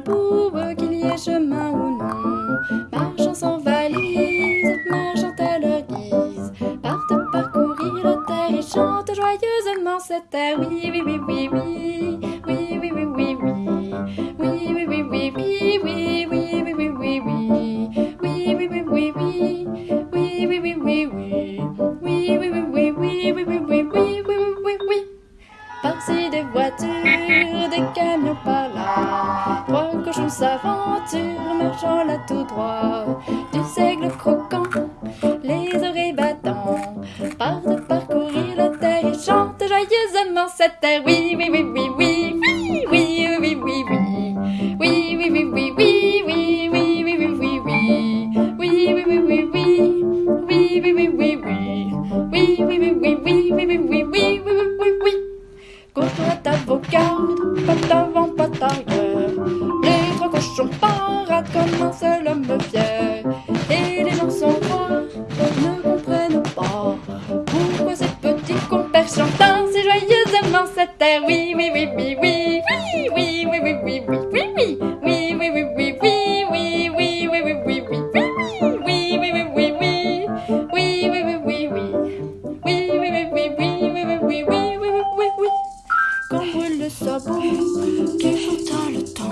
pour qu'il y ait chemin ou non. Marchant sans valise, marchant à leur guise, partent parcourir la terre et chantent joyeusement cette terre. Oui, oui, oui, oui, oui, des camions par là, trois cochons s'aventurent, marchant là tout droit, du seigle croquant, les oreilles battant, partent parcourir la terre et chantent joyeusement cette terre. Oui, oui, oui, oui, oui, oui, oui, oui, oui, oui, oui, oui, oui, oui, oui, pas d'avant, pas d'arrière. Les trois cochons paradent comme un seul homme fier. Et les gens sans voix ne comprennent pas pourquoi ces petits compères chantent ainsi joyeusement cette terre. Oui, oui, oui, oui, oui, sabot, qui chanta le temps,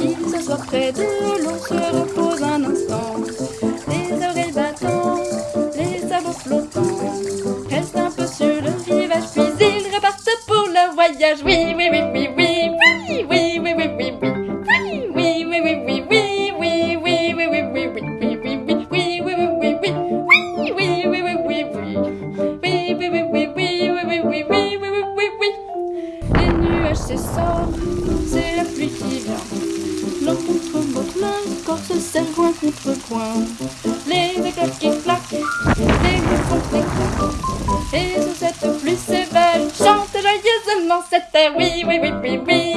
il s'assoit près de l'eau, se repose un instant, les oreilles battant, les sabots flottants, reste un peu sur le rivage, puis ils repartent pour leur voyage. Oui, c'est la pluie qui vient. L'un contre l'autre, main, corps se serre coin contre coin. Les éclats qui claquent, les mots contre les. Et sous cette pluie sévère, chante joyeusement cette terre. Oui, oui, oui, oui, oui,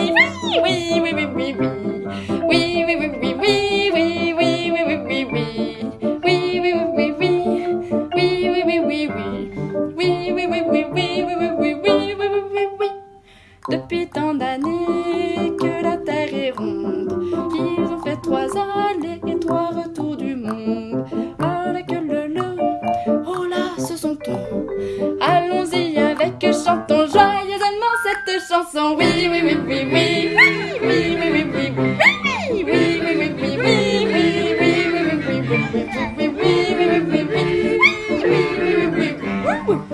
oui, oui, oui, oui, oui, oui, oui, oui, oui, oui, oui, oui, oui, oui, oui, oui, oui, Oui, oui, oui, oui, oui.